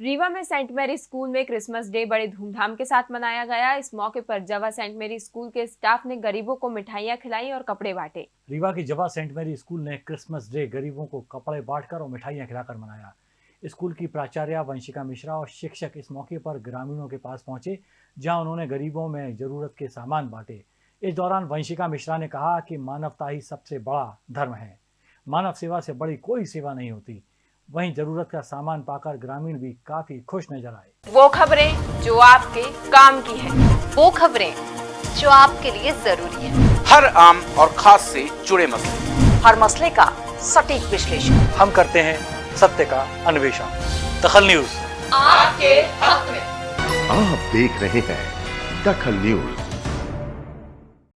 रीवा में Saint Mary school में Christmas day बड़े धूमधाम के साथ मनाया गया। इस मौके पर जवा सेंट मैरी स्कूल के स्टाफ ने गरीबों को मिठाइयाँ खिलाई और कपड़े बांटे। रीवा की जवा सेंट मैरी स्कूल ने क्रिसमस डे गरीबों को कपड़े बांटकर और मिठाइयाँ खिलाकर मनाया। स्कूल की प्राचार्य वंशिका मिश्रा और शिक्षक इस मौके पर ग्रामीणों के पास पहुँचे, जहाँ उन्होंने गरीबों में ज़रूरत के सामान बांटे। इस दौरान वंशिका मिश्रा ने कहा कि मानवता ही सबसे बड़ा धर्म है। मानव सेवा से बड़ी कोई सेवा नहीं होती। वहीं ज़रूरत का सामान पाकर ग्रामीण भी काफ़ी खुश नज़र आए। वो खबरें जो आपके काम की है वो खबरें जो आपके लिए ज़रूरी है। हर आम और खास से जुड़े मसले। हर मसले का सटीक विश्लेषण। हम करते हैं सत्य का अन्वेषण। दखल न्यूज़। आपके हक में। आप देख रहे हैं दखल न्यूज़।